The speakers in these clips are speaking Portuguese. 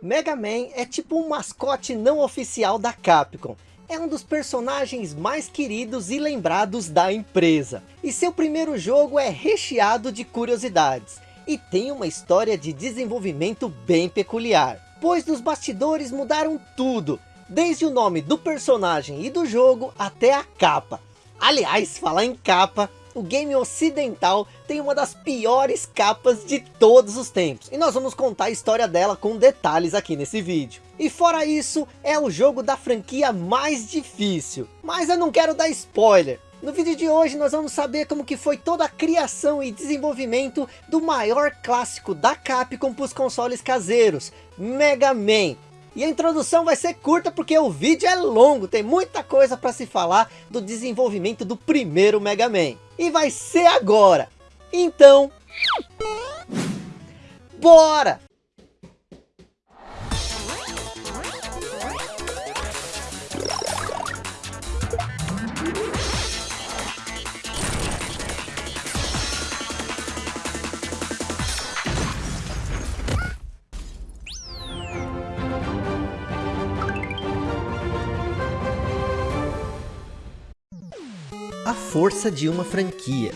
Mega Man é tipo um mascote não oficial da Capcom. É um dos personagens mais queridos e lembrados da empresa. E seu primeiro jogo é recheado de curiosidades. E tem uma história de desenvolvimento bem peculiar. Pois nos bastidores mudaram tudo. Desde o nome do personagem e do jogo até a capa. Aliás, falar em capa, o game ocidental tem uma das piores capas de todos os tempos. E nós vamos contar a história dela com detalhes aqui nesse vídeo. E fora isso, é o jogo da franquia mais difícil. Mas eu não quero dar spoiler. No vídeo de hoje nós vamos saber como que foi toda a criação e desenvolvimento do maior clássico da Capcom para os consoles caseiros, Mega Man. E a introdução vai ser curta porque o vídeo é longo, tem muita coisa para se falar do desenvolvimento do primeiro Mega Man. E vai ser agora. Então, bora! A força de uma franquia.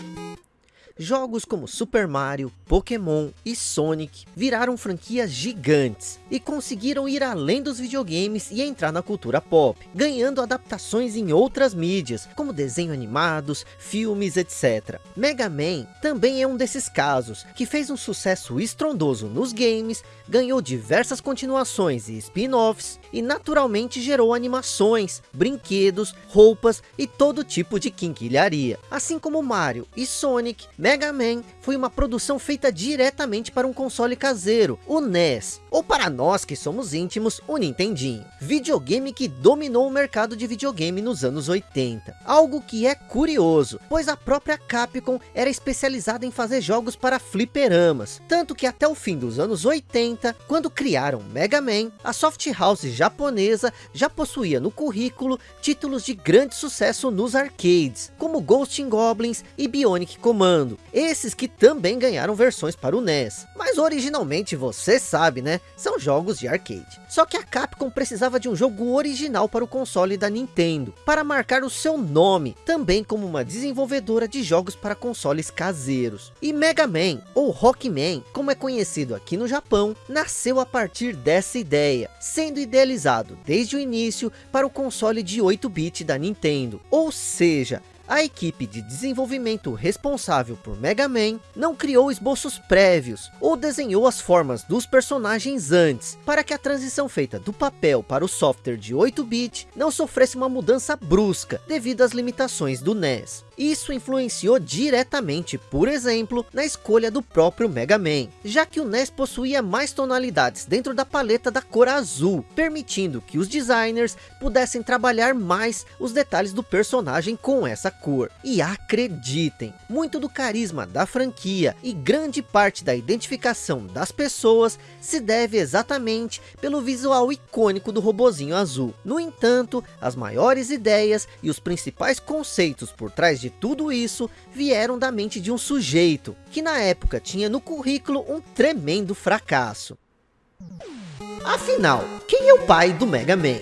Jogos como Super Mario, Pokémon e Sonic viraram franquias gigantes e conseguiram ir além dos videogames e entrar na cultura pop, ganhando adaptações em outras mídias, como desenho animados, filmes, etc. Mega Man também é um desses casos, que fez um sucesso estrondoso nos games, ganhou diversas continuações e spin-offs, e naturalmente gerou animações, brinquedos, roupas e todo tipo de quinquilharia. Assim como Mario e Sonic, Mega Man foi uma produção feita diretamente para um console caseiro, o NES, ou para nós que somos íntimos, o Nintendinho. Videogame que dominou o mercado de videogame nos anos 80. Algo que é curioso, pois a própria Capcom era especializada em fazer jogos para fliperamas. Tanto que até o fim dos anos 80, quando criaram Mega Man, a Soft House japonesa já possuía no currículo títulos de grande sucesso nos arcades, como Ghost Goblins e Bionic Commando esses que também ganharam versões para o NES. Mas originalmente, você sabe né, são jogos de arcade. Só que a Capcom precisava de um jogo original para o console da Nintendo, para marcar o seu nome, também como uma desenvolvedora de jogos para consoles caseiros. E Mega Man, ou Rockman, como é conhecido aqui no Japão, nasceu a partir dessa ideia, sendo idealizado desde o início para o console de 8-bit da Nintendo. Ou seja, a equipe de desenvolvimento responsável por Mega Man não criou esboços prévios ou desenhou as formas dos personagens antes, para que a transição feita do papel para o software de 8-bit não sofresse uma mudança brusca devido às limitações do NES. Isso influenciou diretamente, por exemplo, na escolha do próprio Mega Man, já que o NES possuía mais tonalidades dentro da paleta da cor azul, permitindo que os designers pudessem trabalhar mais os detalhes do personagem com essa cor. E acreditem, muito do carisma da franquia e grande parte da identificação das pessoas se deve exatamente pelo visual icônico do robozinho azul. No entanto, as maiores ideias e os principais conceitos por trás de tudo isso vieram da mente de um sujeito, que na época tinha no currículo um tremendo fracasso. Afinal, quem é o pai do Mega Man?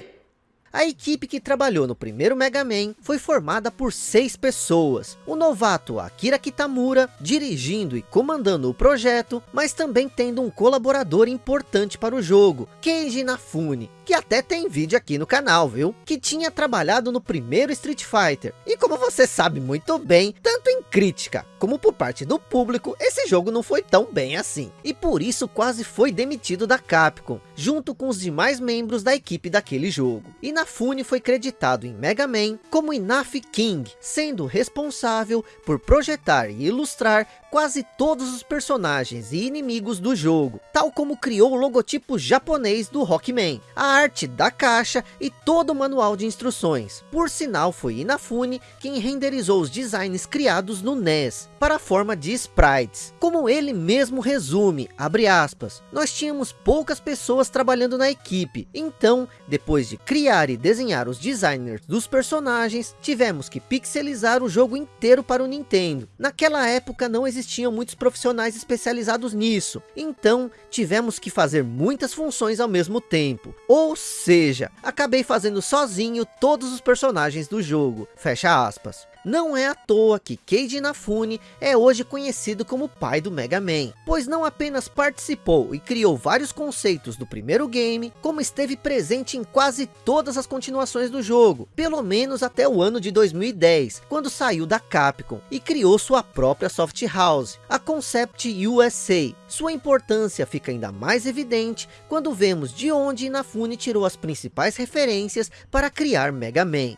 A equipe que trabalhou no primeiro Mega Man foi formada por seis pessoas. O novato Akira Kitamura, dirigindo e comandando o projeto, mas também tendo um colaborador importante para o jogo, Keiji Inafune, que até tem vídeo aqui no canal, viu? Que tinha trabalhado no primeiro Street Fighter. E como você sabe muito bem, tanto em crítica como por parte do público, esse jogo não foi tão bem assim. E por isso quase foi demitido da Capcom, junto com os demais membros da equipe daquele jogo. E Inafune foi creditado em Mega Man como Inaf King, sendo responsável por projetar e ilustrar quase todos os personagens e inimigos do jogo, tal como criou o logotipo japonês do Rockman, a arte da caixa e todo o manual de instruções. Por sinal, foi Inafune quem renderizou os designs criados no NES, para a forma de sprites. Como ele mesmo resume, abre aspas, nós tínhamos poucas pessoas trabalhando na equipe, então, depois de criar e desenhar os designers dos personagens, tivemos que pixelizar o jogo inteiro para o Nintendo. Naquela época não existia existiam muitos profissionais especializados nisso, então tivemos que fazer muitas funções ao mesmo tempo. Ou seja, acabei fazendo sozinho todos os personagens do jogo, fecha aspas. Não é à toa que Keiji Inafune é hoje conhecido como pai do Mega Man, pois não apenas participou e criou vários conceitos do primeiro game, como esteve presente em quase todas as continuações do jogo, pelo menos até o ano de 2010, quando saiu da Capcom e criou sua própria soft house, a Concept USA. Sua importância fica ainda mais evidente quando vemos de onde Inafune tirou as principais referências para criar Mega Man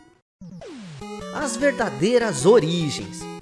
as verdadeiras origens.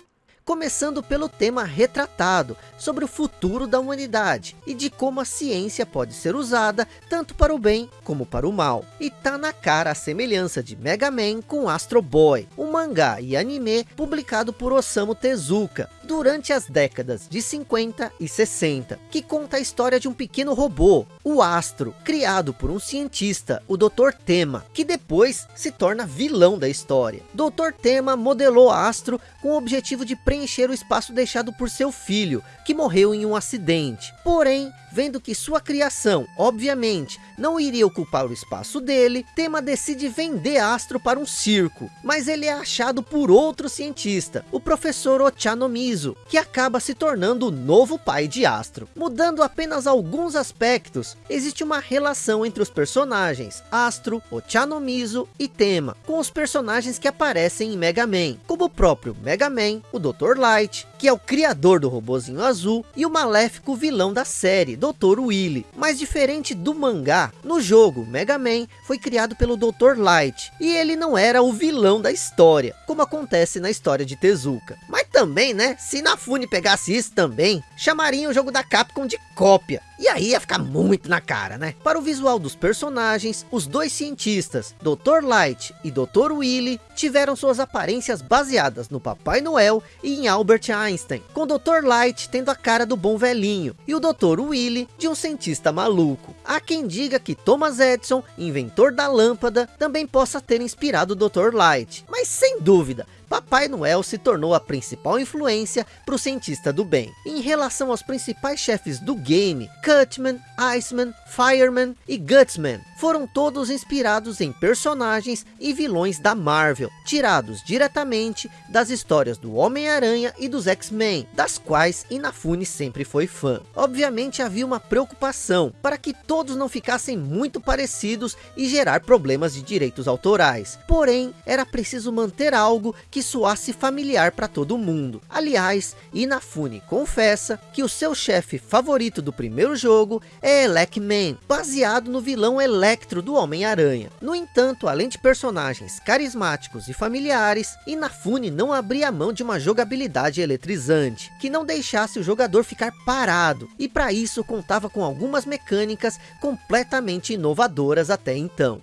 Começando pelo tema retratado, sobre o futuro da humanidade, e de como a ciência pode ser usada, tanto para o bem como para o mal. E tá na cara a semelhança de Mega Man com Astro Boy, um mangá e anime publicado por Osamu Tezuka, durante as décadas de 50 e 60, que conta a história de um pequeno robô, o Astro, criado por um cientista, o Dr. Tema, que depois se torna vilão da história. Dr. Tema modelou Astro com o objetivo de preencher o espaço deixado por seu filho, que morreu em um acidente. Porém, vendo que sua criação, obviamente, não iria ocupar o espaço dele, Tema decide vender Astro para um circo, mas ele é achado por outro cientista, o professor Ochanomizu, que acaba se tornando o novo pai de Astro. Mudando apenas alguns aspectos, existe uma relação entre os personagens Astro, Ochanomizu e Tema, com os personagens que aparecem em Mega Man, como o próprio Mega Man, o Dr. Light, que é o criador do robozinho azul, e o maléfico vilão da série, Dr. Willy. Mas diferente do mangá, no jogo, Mega Man foi criado pelo Dr. Light, e ele não era o vilão da história, como acontece na história de Tezuka. Mas também, né, se Nafune pegasse isso também, chamariam o jogo da Capcom de cópia. E aí ia ficar muito na cara, né? Para o visual dos personagens, os dois cientistas, Dr. Light e Dr. Willy, tiveram suas aparências baseadas no Papai Noel e em Albert Einstein, com Dr. Light tendo a cara do bom velhinho, e o Dr. Willy de um cientista maluco. Há quem diga que Thomas Edison, inventor da lâmpada, também possa ter inspirado o Dr. Light, mas sem dúvida, Papai Noel se tornou a principal influência para o cientista do bem. Em relação aos principais chefes do game, Cutman, Iceman, Fireman e Gutsman foram todos inspirados em personagens e vilões da Marvel, tirados diretamente das histórias do Homem-Aranha e dos X-Men, das quais Inafune sempre foi fã. Obviamente havia uma preocupação para que todos não ficassem muito parecidos e gerar problemas de direitos autorais. Porém, era preciso manter algo que soasse familiar para todo mundo. Aliás, Inafune confessa que o seu chefe favorito do primeiro jogo é Elec Man, baseado no vilão Electro do Homem-Aranha. No entanto, além de personagens carismáticos e familiares, Inafune não abria mão de uma jogabilidade eletrizante, que não deixasse o jogador ficar parado, e para isso contava com algumas mecânicas completamente inovadoras até então.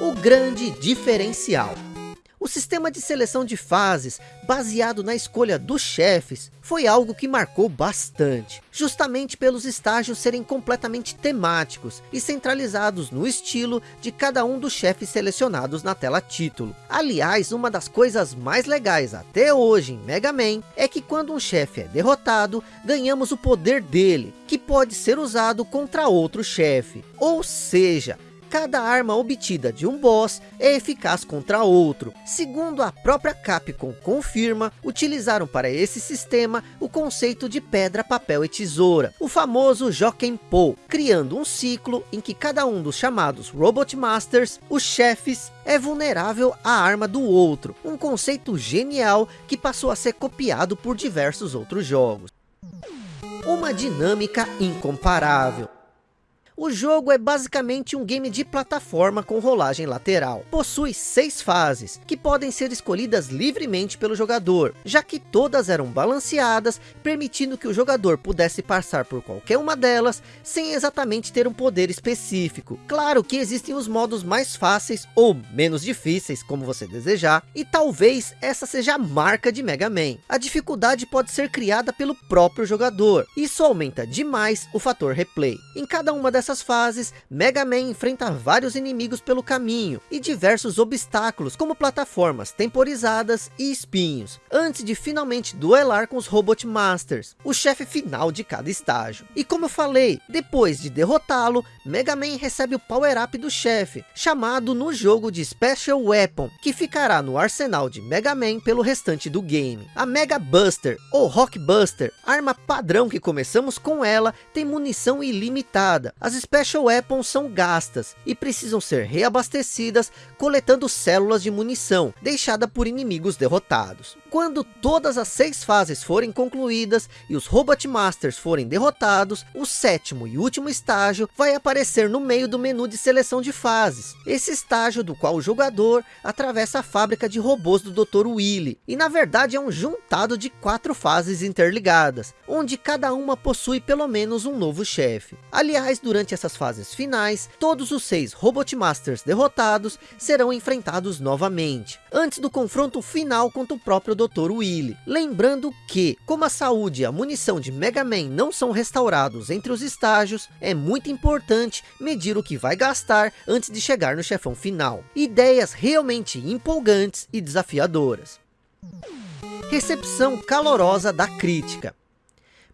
O grande diferencial o sistema de seleção de fases, baseado na escolha dos chefes, foi algo que marcou bastante. Justamente pelos estágios serem completamente temáticos e centralizados no estilo de cada um dos chefes selecionados na tela título. Aliás, uma das coisas mais legais até hoje em Mega Man, é que quando um chefe é derrotado, ganhamos o poder dele, que pode ser usado contra outro chefe. Ou seja, cada arma obtida de um boss é eficaz contra outro. Segundo a própria Capcom confirma, utilizaram para esse sistema o conceito de pedra, papel e tesoura, o famoso Jokenpo, criando um ciclo em que cada um dos chamados Robot Masters, os chefes, é vulnerável à arma do outro, um conceito genial que passou a ser copiado por diversos outros jogos. Uma dinâmica incomparável. O jogo é basicamente um game de plataforma com rolagem lateral. Possui seis fases, que podem ser escolhidas livremente pelo jogador, já que todas eram balanceadas, permitindo que o jogador pudesse passar por qualquer uma delas, sem exatamente ter um poder específico. Claro que existem os modos mais fáceis ou menos difíceis, como você desejar, e talvez essa seja a marca de Mega Man. A dificuldade pode ser criada pelo próprio jogador, isso aumenta demais o fator replay. Em cada uma dessas fases, Mega Man enfrenta vários inimigos pelo caminho e diversos obstáculos, como plataformas temporizadas e espinhos, antes de finalmente duelar com os Robot Masters, o chefe final de cada estágio. E como eu falei, depois de derrotá-lo, Mega Man recebe o power-up do chefe, chamado no jogo de Special Weapon, que ficará no arsenal de Mega Man pelo restante do game. A Mega Buster, ou Rock Buster, arma padrão que começamos com ela, tem munição ilimitada. As Special Weapons são gastas e precisam ser reabastecidas, coletando células de munição, deixada por inimigos derrotados. Quando todas as seis fases forem concluídas e os Robot Masters forem derrotados, o sétimo e último estágio vai aparecer no meio do menu de seleção de fases. Esse estágio do qual o jogador atravessa a fábrica de robôs do Dr. Willy. E na verdade é um juntado de quatro fases interligadas, onde cada uma possui pelo menos um novo chefe. Aliás, durante essas fases finais, todos os seis Robot Masters derrotados serão enfrentados novamente, antes do confronto final contra o próprio Dr. Willy. Lembrando que, como a saúde e a munição de Mega Man não são restaurados entre os estágios, é muito importante medir o que vai gastar antes de chegar no chefão final. Ideias realmente empolgantes e desafiadoras. Recepção calorosa da crítica.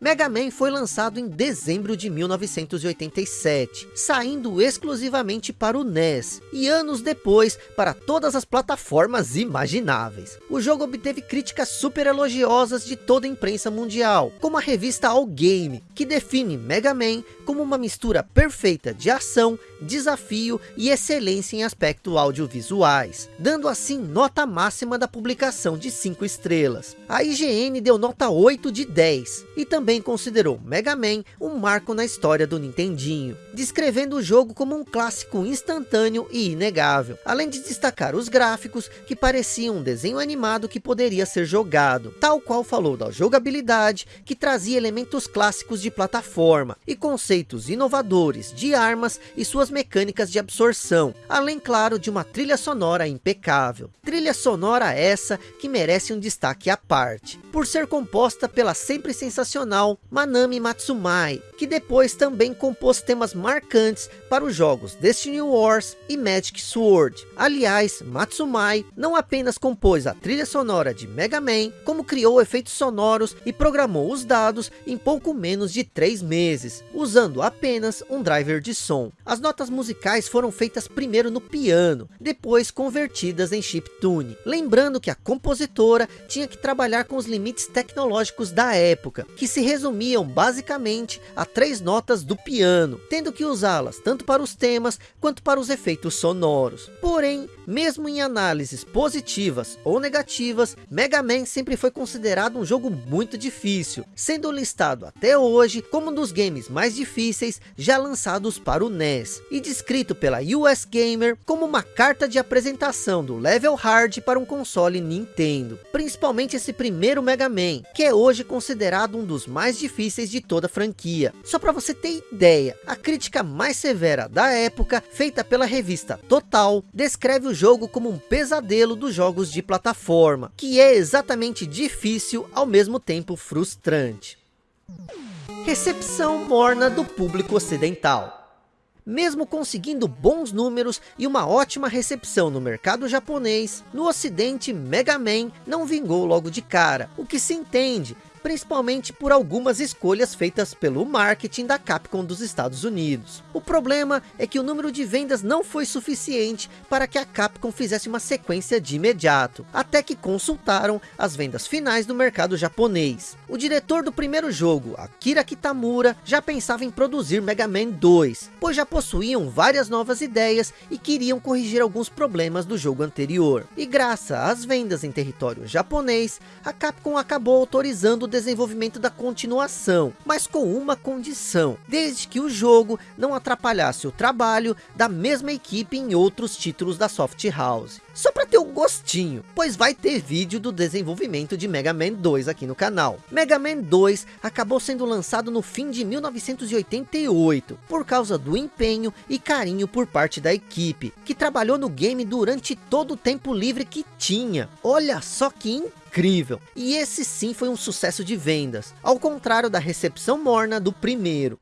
Mega Man foi lançado em dezembro de 1987, saindo exclusivamente para o NES, e anos depois para todas as plataformas imagináveis. O jogo obteve críticas super elogiosas de toda a imprensa mundial, como a revista All Game, que define Mega Man como uma mistura perfeita de ação, desafio e excelência em aspectos audiovisuais, dando assim nota máxima da publicação de 5 estrelas. A IGN deu nota 8 de 10, e também também considerou Mega Man um marco na história do Nintendinho, descrevendo o jogo como um clássico instantâneo e inegável, além de destacar os gráficos que pareciam um desenho animado que poderia ser jogado, tal qual falou da jogabilidade que trazia elementos clássicos de plataforma e conceitos inovadores de armas e suas mecânicas de absorção, além claro de uma trilha sonora impecável. Trilha sonora essa que merece um destaque à parte, por ser composta pela sempre sensacional Manami Matsumai, que depois também compôs temas marcantes para os jogos Destiny Wars e Magic Sword. Aliás, Matsumai não apenas compôs a trilha sonora de Mega Man, como criou efeitos sonoros e programou os dados em pouco menos de três meses, usando apenas um driver de som. As notas musicais foram feitas primeiro no piano, depois convertidas em chiptune. Lembrando que a compositora tinha que trabalhar com os limites tecnológicos da época, que se resumiam basicamente a três notas do piano, tendo que usá-las tanto para os temas quanto para os efeitos sonoros. Porém, mesmo em análises positivas ou negativas, Mega Man sempre foi considerado um jogo muito difícil, sendo listado até hoje como um dos games mais difíceis já lançados para o NES, e descrito pela US Gamer como uma carta de apresentação do level hard para um console Nintendo, principalmente esse primeiro Mega Man, que é hoje considerado um dos mais difíceis de toda a franquia. Só para você ter ideia, a crítica mais severa da época, feita pela revista Total, descreve o jogo como um pesadelo dos jogos de plataforma, que é exatamente difícil ao mesmo tempo frustrante. Recepção morna do público ocidental mesmo conseguindo bons números e uma ótima recepção no mercado japonês, no ocidente Mega Man não vingou logo de cara, o que se entende, principalmente por algumas escolhas feitas pelo marketing da Capcom dos Estados Unidos. O problema é que o número de vendas não foi suficiente para que a Capcom fizesse uma sequência de imediato, até que consultaram as vendas finais do mercado japonês. O diretor do primeiro jogo, Akira Kitamura, já pensava em produzir Mega Man 2, pois já possuíam várias novas ideias e queriam corrigir alguns problemas do jogo anterior. E graças às vendas em território japonês, a Capcom acabou autorizando o desenvolvimento da continuação, mas com uma condição, desde que o jogo não atrapalhasse o trabalho da mesma equipe em outros títulos da Soft House. Só para ter um gostinho, pois vai ter vídeo do desenvolvimento de Mega Man 2 aqui no canal. Mega Man 2 acabou sendo lançado no fim de 1988, por causa do empenho e carinho por parte da equipe, que trabalhou no game durante todo o tempo livre que tinha. Olha só que incrível. E esse sim foi um sucesso de vendas, ao contrário da recepção morna do primeiro.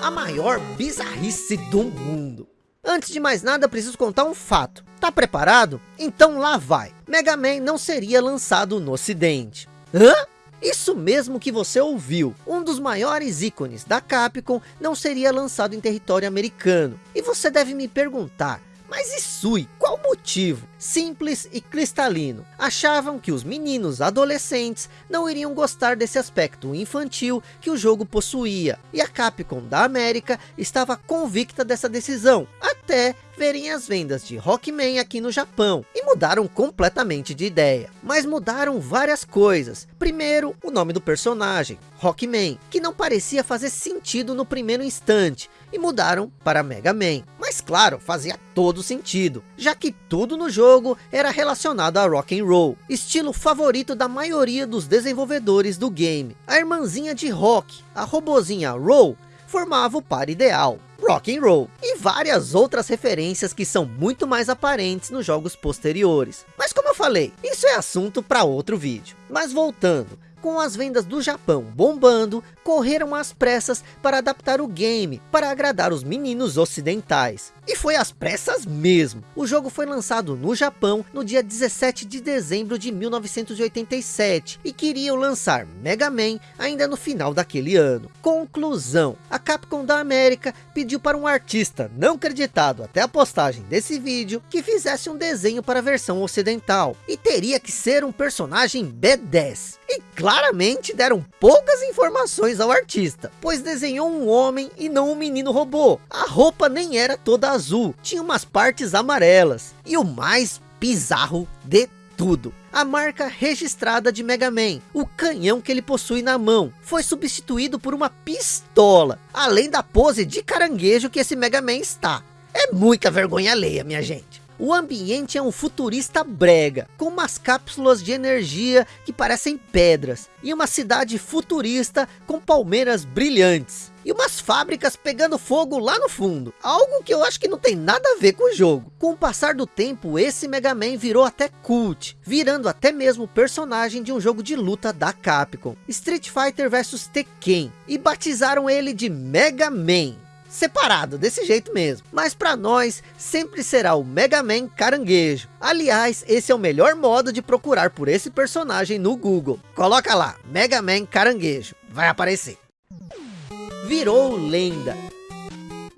a maior bizarrice do mundo. Antes de mais nada, preciso contar um fato. Tá preparado? Então lá vai. Mega Man não seria lançado no ocidente. Hã? Isso mesmo que você ouviu, um dos maiores ícones da Capcom não seria lançado em território americano. E você deve me perguntar, mas Isui, qual o motivo? Simples e cristalino. Achavam que os meninos adolescentes não iriam gostar desse aspecto infantil que o jogo possuía. E a Capcom da América estava convicta dessa decisão. Até verem as vendas de Rockman aqui no Japão. E mudaram completamente de ideia. Mas mudaram várias coisas. Primeiro, o nome do personagem, Rockman, que não parecia fazer sentido no primeiro instante. E mudaram para Mega Man. Claro, fazia todo sentido, já que tudo no jogo era relacionado a rock and roll, estilo favorito da maioria dos desenvolvedores do game. A irmãzinha de rock, a robozinha Roll, formava o par ideal, rock and roll, e várias outras referências que são muito mais aparentes nos jogos posteriores. Mas como eu falei, isso é assunto para outro vídeo. Mas voltando, com as vendas do Japão bombando, correram às pressas para adaptar o game, para agradar os meninos ocidentais. E foi às pressas mesmo. O jogo foi lançado no Japão no dia 17 de dezembro de 1987 e queriam lançar Mega Man ainda no final daquele ano. Conclusão, a Capcom da América pediu para um artista não acreditado até a postagem desse vídeo que fizesse um desenho para a versão ocidental e teria que ser um personagem B10. E claramente deram poucas informações ao artista, pois desenhou um homem e não um menino robô. A roupa nem era toda azul, tinha umas partes amarelas. E o mais bizarro de tudo. A marca registrada de Mega Man, o canhão que ele possui na mão, foi substituído por uma pistola, além da pose de caranguejo que esse Mega Man está. É muita vergonha alheia, minha gente. O ambiente é um futurista brega, com umas cápsulas de energia que parecem pedras, e uma cidade futurista com palmeiras brilhantes, e umas fábricas pegando fogo lá no fundo, algo que eu acho que não tem nada a ver com o jogo. Com o passar do tempo, esse Mega Man virou até cult, virando até mesmo personagem de um jogo de luta da Capcom, Street Fighter vs Tekken, e batizaram ele de Mega Man separado, desse jeito mesmo. Mas para nós, sempre será o Mega Man Caranguejo. Aliás, esse é o melhor modo de procurar por esse personagem no Google. Coloca lá, Mega Man Caranguejo, vai aparecer. Virou lenda.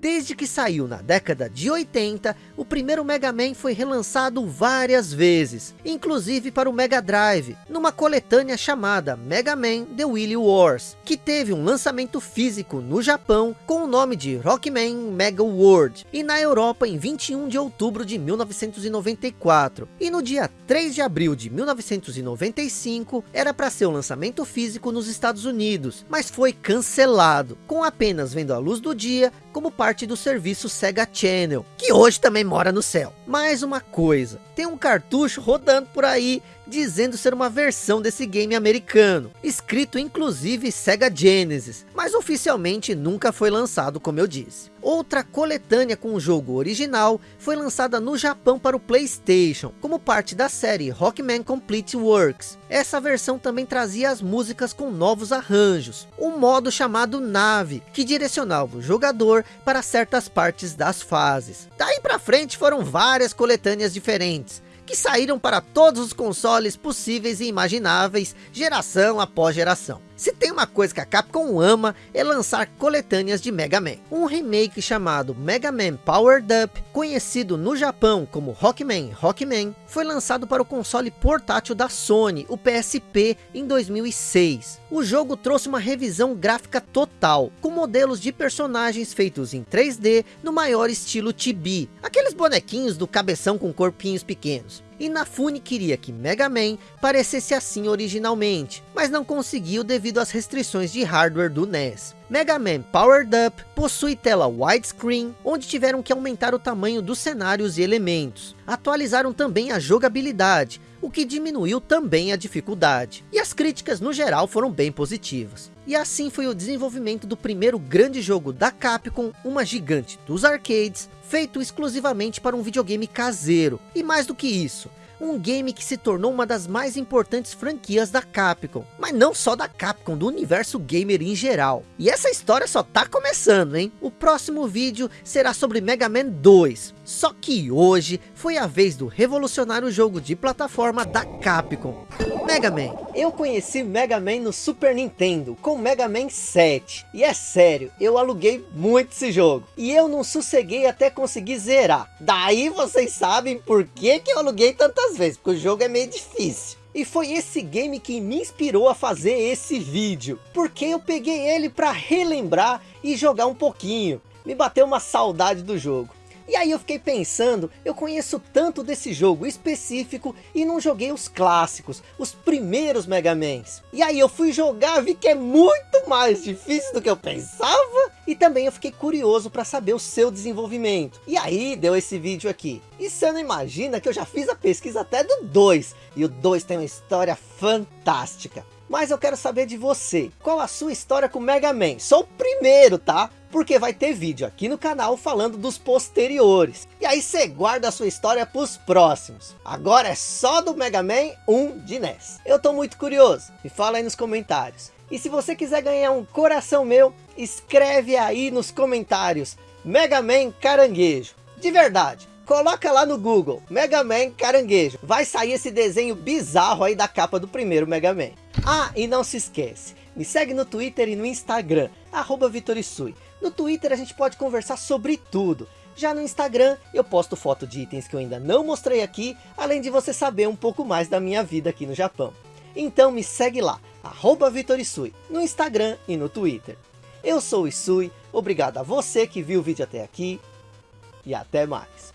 Desde que saiu na década de 80, o primeiro Mega Man foi relançado várias vezes, inclusive para o Mega Drive, numa coletânea chamada Mega Man The Wily Wars, que teve um lançamento físico no Japão com o nome de Rockman Mega World, e na Europa em 21 de outubro de 1994. E no dia 3 de abril de 1995, era para ser o lançamento físico nos Estados Unidos, mas foi cancelado, com apenas vendo a luz do dia como parte do serviço Sega Channel, que hoje também mora no céu. Mais uma coisa, tem um cartucho rodando por aí dizendo ser uma versão desse game americano, escrito inclusive Sega Genesis, mas oficialmente nunca foi lançado como eu disse. Outra coletânea com o jogo original foi lançada no Japão para o Playstation, como parte da série Rockman Complete Works. Essa versão também trazia as músicas com novos arranjos, um modo chamado Nave, que direcionava o jogador para certas partes das fases. Daí para frente foram várias coletâneas diferentes, que saíram para todos os consoles possíveis e imagináveis, geração após geração. Se tem uma coisa que a Capcom ama, é lançar coletâneas de Mega Man. Um remake chamado Mega Man Powered Up, conhecido no Japão como Rockman Rockman, foi lançado para o console portátil da Sony, o PSP, em 2006. O jogo trouxe uma revisão gráfica total, com modelos de personagens feitos em 3D no maior estilo chibi, aqueles bonequinhos do cabeção com corpinhos pequenos. Inafune queria que Mega Man parecesse assim originalmente, mas não conseguiu devido às restrições de hardware do NES. Mega Man Powered Up possui tela widescreen, onde tiveram que aumentar o tamanho dos cenários e elementos. Atualizaram também a jogabilidade, o que diminuiu também a dificuldade. E as críticas no geral foram bem positivas. E assim foi o desenvolvimento do primeiro grande jogo da Capcom, uma gigante dos arcades, feito exclusivamente para um videogame caseiro. E mais do que isso, um game que se tornou uma das mais importantes franquias da Capcom. Mas não só da Capcom, do universo gamer em geral. E essa história só tá começando, hein? O próximo vídeo será sobre Mega Man 2. Só que hoje foi a vez do revolucionário jogo de plataforma da Capcom. Mega Man. Eu conheci Mega Man no Super Nintendo, com Mega Man 7. E é sério, eu aluguei muito esse jogo. E eu não sosseguei até conseguir zerar. Daí vocês sabem por que, que eu aluguei tantas vezes, porque o jogo é meio difícil. E foi esse game que me inspirou a fazer esse vídeo. Porque eu peguei ele para relembrar e jogar um pouquinho. Me bateu uma saudade do jogo. E aí eu fiquei pensando, eu conheço tanto desse jogo específico e não joguei os clássicos, os primeiros Mega Mans. E aí eu fui jogar, vi que é muito mais difícil do que eu pensava. E também eu fiquei curioso para saber o seu desenvolvimento. E aí deu esse vídeo aqui. E você não imagina que eu já fiz a pesquisa até do 2. E o 2 tem uma história fantástica. Mas eu quero saber de você, qual a sua história com Mega Man? Sou o primeiro, tá? Porque vai ter vídeo aqui no canal falando dos posteriores. E aí você guarda a sua história para os próximos. Agora é só do Mega Man 1 de NES. Eu tô muito curioso, me fala aí nos comentários. E se você quiser ganhar um coração meu, escreve aí nos comentários Mega Man Caranguejo. De verdade, Coloca lá no Google, Mega Man Caranguejo. Vai sair esse desenho bizarro aí da capa do primeiro Mega Man. Ah, e não se esquece, me segue no Twitter e no Instagram, arroba Vitorisui. No Twitter a gente pode conversar sobre tudo. Já no Instagram eu posto foto de itens que eu ainda não mostrei aqui, além de você saber um pouco mais da minha vida aqui no Japão. Então me segue lá, arroba Vitorisui, no Instagram e no Twitter. Eu sou o Isui, obrigado a você que viu o vídeo até aqui e até mais.